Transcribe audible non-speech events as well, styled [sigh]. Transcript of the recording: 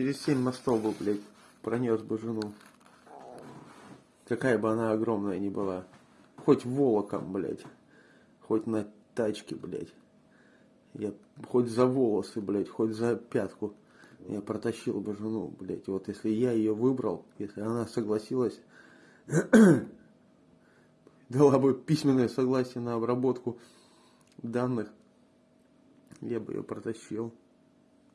Через семь мостов бы, блядь, пронес бы жену. Какая бы она огромная ни была. Хоть волоком, блядь. Хоть на тачке, блядь. Я хоть за волосы, блядь, хоть за пятку. Я протащил бы жену, блядь. Вот если я ее выбрал, если она согласилась, [coughs] дала бы письменное согласие на обработку данных, я бы ее протащил.